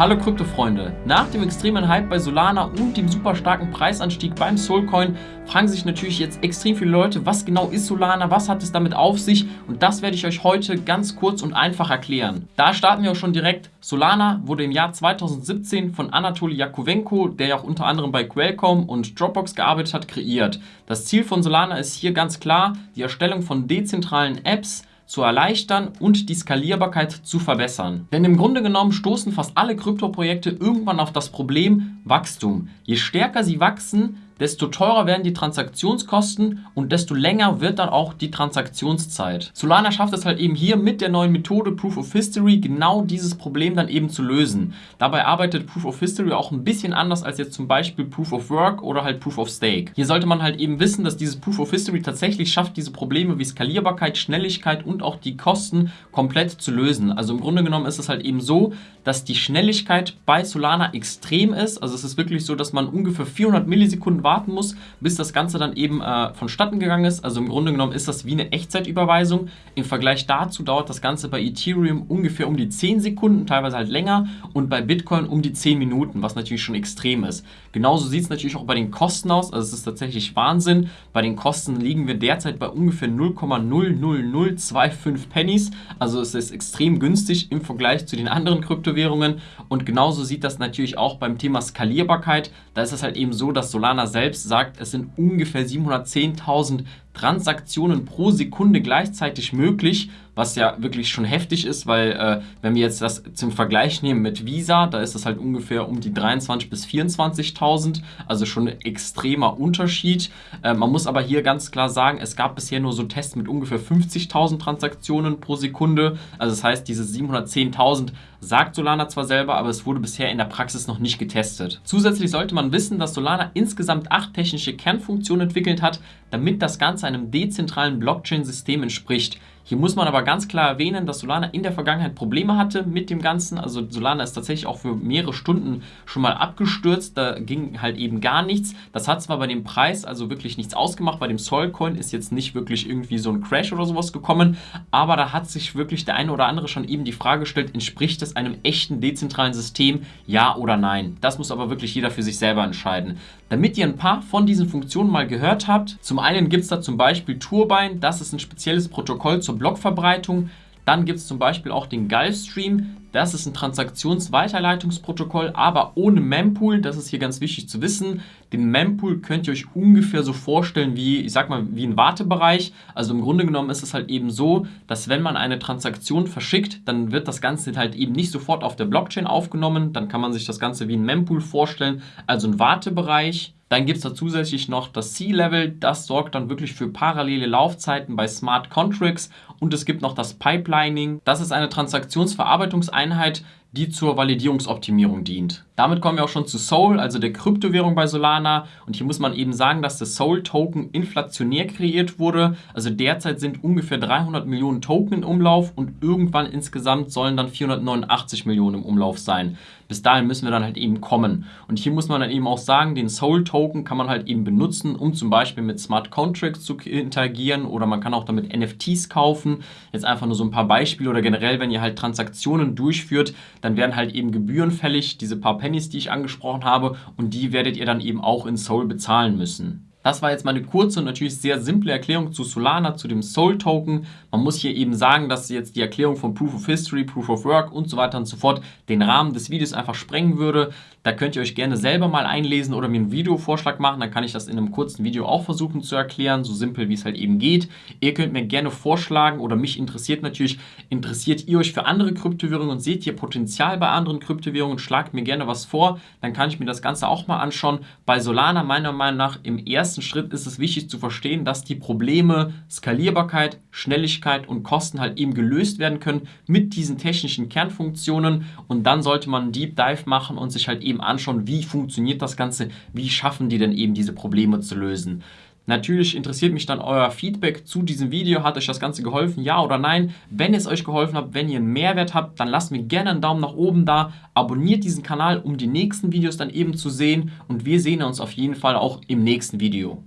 Hallo Krypto-Freunde! Nach dem extremen Hype bei Solana und dem super starken Preisanstieg beim Soulcoin fragen sich natürlich jetzt extrem viele Leute, was genau ist Solana, was hat es damit auf sich und das werde ich euch heute ganz kurz und einfach erklären. Da starten wir auch schon direkt. Solana wurde im Jahr 2017 von Anatoly Yakovenko, der ja auch unter anderem bei Qualcomm und Dropbox gearbeitet hat, kreiert. Das Ziel von Solana ist hier ganz klar die Erstellung von dezentralen Apps, zu erleichtern und die Skalierbarkeit zu verbessern. Denn im Grunde genommen stoßen fast alle Kryptoprojekte irgendwann auf das Problem Wachstum. Je stärker sie wachsen, desto teurer werden die Transaktionskosten und desto länger wird dann auch die Transaktionszeit. Solana schafft es halt eben hier mit der neuen Methode Proof of History genau dieses Problem dann eben zu lösen. Dabei arbeitet Proof of History auch ein bisschen anders als jetzt zum Beispiel Proof of Work oder halt Proof of Stake. Hier sollte man halt eben wissen, dass dieses Proof of History tatsächlich schafft, diese Probleme wie Skalierbarkeit, Schnelligkeit und auch die Kosten komplett zu lösen. Also im Grunde genommen ist es halt eben so, dass die Schnelligkeit bei Solana extrem ist. Also es ist wirklich so, dass man ungefähr 400 Millisekunden warten muss, bis das Ganze dann eben äh, vonstatten gegangen ist. Also im Grunde genommen ist das wie eine Echtzeitüberweisung. Im Vergleich dazu dauert das Ganze bei Ethereum ungefähr um die 10 Sekunden, teilweise halt länger und bei Bitcoin um die 10 Minuten, was natürlich schon extrem ist. Genauso sieht es natürlich auch bei den Kosten aus. Also es ist tatsächlich Wahnsinn. Bei den Kosten liegen wir derzeit bei ungefähr 0,00025 Pennies. Also es ist extrem günstig im Vergleich zu den anderen Kryptowährungen. Und genauso sieht das natürlich auch beim Thema Skalierbarkeit. Da ist es halt eben so, dass Solana selbst selbst sagt, es sind ungefähr 710.000 Transaktionen pro Sekunde gleichzeitig möglich, was ja wirklich schon heftig ist, weil äh, wenn wir jetzt das zum Vergleich nehmen mit Visa, da ist das halt ungefähr um die 23.000 bis 24.000, also schon ein extremer Unterschied. Äh, man muss aber hier ganz klar sagen, es gab bisher nur so Tests mit ungefähr 50.000 Transaktionen pro Sekunde, also das heißt, diese 710.000 sagt Solana zwar selber, aber es wurde bisher in der Praxis noch nicht getestet. Zusätzlich sollte man wissen, dass Solana insgesamt acht technische Kernfunktionen entwickelt hat, damit das Ganze einem dezentralen Blockchain-System entspricht. Hier muss man aber ganz klar erwähnen, dass Solana in der Vergangenheit Probleme hatte mit dem Ganzen. Also Solana ist tatsächlich auch für mehrere Stunden schon mal abgestürzt. Da ging halt eben gar nichts. Das hat zwar bei dem Preis also wirklich nichts ausgemacht. Bei dem Solcoin ist jetzt nicht wirklich irgendwie so ein Crash oder sowas gekommen. Aber da hat sich wirklich der eine oder andere schon eben die Frage gestellt, entspricht es einem echten dezentralen System? Ja oder nein? Das muss aber wirklich jeder für sich selber entscheiden. Damit ihr ein paar von diesen Funktionen mal gehört habt, zum einen gibt es da zum Beispiel Turbine, das ist ein spezielles Protokoll zur Blockverbreitung. Dann gibt es zum Beispiel auch den Gulfstream, das ist ein Transaktionsweiterleitungsprotokoll, aber ohne Mempool. Das ist hier ganz wichtig zu wissen. Den Mempool könnt ihr euch ungefähr so vorstellen wie, ich sag mal, wie ein Wartebereich. Also im Grunde genommen ist es halt eben so, dass wenn man eine Transaktion verschickt, dann wird das Ganze halt eben nicht sofort auf der Blockchain aufgenommen. Dann kann man sich das Ganze wie ein Mempool vorstellen, also ein Wartebereich. Dann gibt es da zusätzlich noch das C-Level, das sorgt dann wirklich für parallele Laufzeiten bei Smart Contracts und es gibt noch das Pipelining. Das ist eine Transaktionsverarbeitungseinheit, die zur Validierungsoptimierung dient. Damit kommen wir auch schon zu Soul, also der Kryptowährung bei Solana. Und hier muss man eben sagen, dass der Soul-Token inflationär kreiert wurde. Also derzeit sind ungefähr 300 Millionen Token im Umlauf und irgendwann insgesamt sollen dann 489 Millionen im Umlauf sein. Bis dahin müssen wir dann halt eben kommen. Und hier muss man dann eben auch sagen, den Soul-Token kann man halt eben benutzen, um zum Beispiel mit Smart Contracts zu interagieren oder man kann auch damit NFTs kaufen. Jetzt einfach nur so ein paar Beispiele oder generell, wenn ihr halt Transaktionen durchführt, dann werden halt eben Gebühren fällig, diese paar Pennies, die ich angesprochen habe und die werdet ihr dann eben auch in Soul bezahlen müssen. Das war jetzt mal eine kurze und natürlich sehr simple Erklärung zu Solana, zu dem Soul Token. Man muss hier eben sagen, dass jetzt die Erklärung von Proof of History, Proof of Work und so weiter und so fort den Rahmen des Videos einfach sprengen würde. Da könnt ihr euch gerne selber mal einlesen oder mir einen Videovorschlag machen. Dann kann ich das in einem kurzen Video auch versuchen zu erklären, so simpel wie es halt eben geht. Ihr könnt mir gerne vorschlagen oder mich interessiert natürlich, interessiert ihr euch für andere Kryptowährungen und seht ihr Potenzial bei anderen Kryptowährungen, schlagt mir gerne was vor. Dann kann ich mir das Ganze auch mal anschauen. Bei Solana meiner Meinung nach im ersten ersten Schritt ist es wichtig zu verstehen, dass die Probleme Skalierbarkeit, Schnelligkeit und Kosten halt eben gelöst werden können mit diesen technischen Kernfunktionen und dann sollte man einen Deep Dive machen und sich halt eben anschauen, wie funktioniert das Ganze, wie schaffen die denn eben diese Probleme zu lösen. Natürlich interessiert mich dann euer Feedback zu diesem Video. Hat euch das Ganze geholfen? Ja oder nein? Wenn es euch geholfen hat, wenn ihr einen Mehrwert habt, dann lasst mir gerne einen Daumen nach oben da. Abonniert diesen Kanal, um die nächsten Videos dann eben zu sehen. Und wir sehen uns auf jeden Fall auch im nächsten Video.